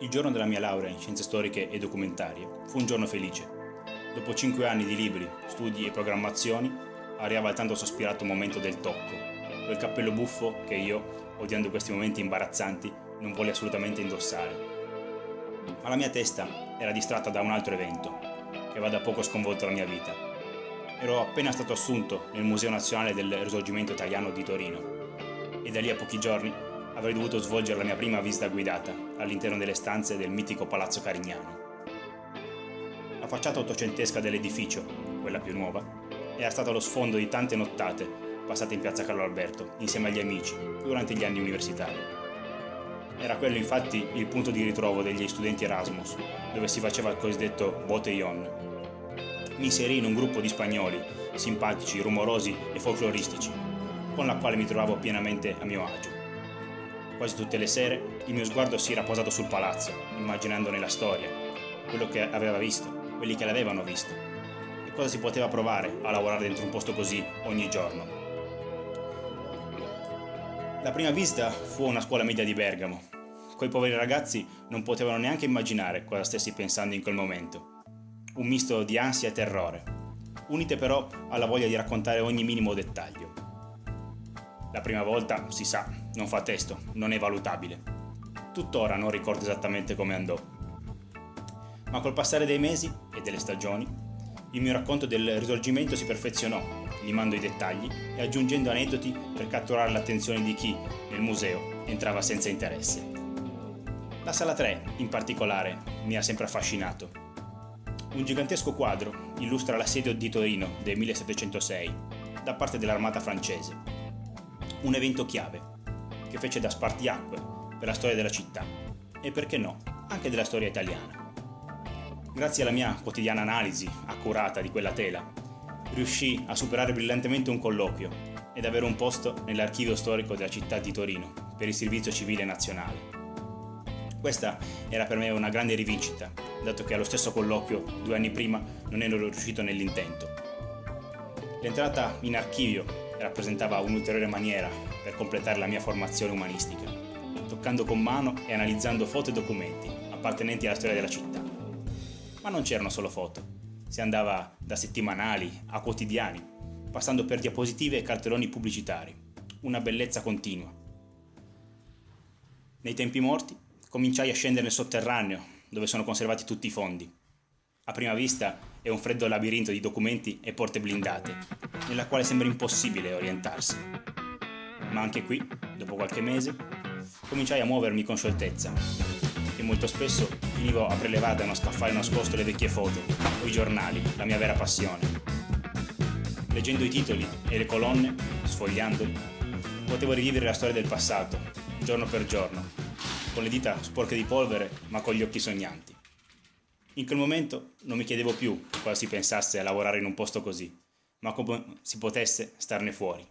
Il giorno della mia laurea in scienze storiche e documentarie fu un giorno felice. Dopo cinque anni di libri, studi e programmazioni, arrivava il tanto sospirato momento del tocco, quel cappello buffo che io, odiando questi momenti imbarazzanti, non volle assolutamente indossare. Ma la mia testa era distratta da un altro evento, che aveva da poco sconvolto la mia vita. Ero appena stato assunto nel Museo Nazionale del Risorgimento Italiano di Torino e da lì a pochi giorni avrei dovuto svolgere la mia prima visita guidata all'interno delle stanze del mitico Palazzo Carignano. La facciata ottocentesca dell'edificio, quella più nuova, era stata lo sfondo di tante nottate passate in piazza Carlo Alberto insieme agli amici durante gli anni universitari. Era quello infatti il punto di ritrovo degli studenti Erasmus, dove si faceva il cosiddetto botellon. Mi inserì in un gruppo di spagnoli, simpatici, rumorosi e folcloristici, con la quale mi trovavo pienamente a mio agio. Quasi tutte le sere il mio sguardo si era posato sul palazzo, immaginandone la storia, quello che aveva visto, quelli che l'avevano visto, e cosa si poteva provare a lavorare dentro un posto così ogni giorno. La prima visita fu una scuola media di Bergamo. Quei poveri ragazzi non potevano neanche immaginare cosa stessi pensando in quel momento. Un misto di ansia e terrore, unite però alla voglia di raccontare ogni minimo dettaglio. La prima volta, si sa, non fa testo, non è valutabile. Tuttora non ricordo esattamente come andò. Ma col passare dei mesi e delle stagioni, il mio racconto del risorgimento si perfezionò, limando i dettagli e aggiungendo aneddoti per catturare l'attenzione di chi, nel museo, entrava senza interesse. La sala 3, in particolare, mi ha sempre affascinato. Un gigantesco quadro illustra l'assedio di Torino del 1706 da parte dell'armata francese un evento chiave, che fece da spartiacque per la storia della città e perché no, anche della storia italiana. Grazie alla mia quotidiana analisi accurata di quella tela, riuscì a superare brillantemente un colloquio ed avere un posto nell'archivio storico della città di Torino per il servizio civile nazionale. Questa era per me una grande rivincita, dato che allo stesso colloquio, due anni prima, non ero riuscito nell'intento. L'entrata in archivio rappresentava un'ulteriore maniera per completare la mia formazione umanistica, toccando con mano e analizzando foto e documenti appartenenti alla storia della città. Ma non c'erano solo foto, si andava da settimanali a quotidiani, passando per diapositive e cartelloni pubblicitari, una bellezza continua. Nei tempi morti cominciai a scendere nel sotterraneo, dove sono conservati tutti i fondi, a prima vista è un freddo labirinto di documenti e porte blindate, nella quale sembra impossibile orientarsi. Ma anche qui, dopo qualche mese, cominciai a muovermi con scioltezza e molto spesso finivo a prelevare da uno scaffale nascosto le vecchie foto o i giornali, la mia vera passione. Leggendo i titoli e le colonne, sfogliandoli, potevo rivivere la storia del passato, giorno per giorno, con le dita sporche di polvere ma con gli occhi sognanti. In quel momento non mi chiedevo più cosa si pensasse a lavorare in un posto così, ma come si potesse starne fuori.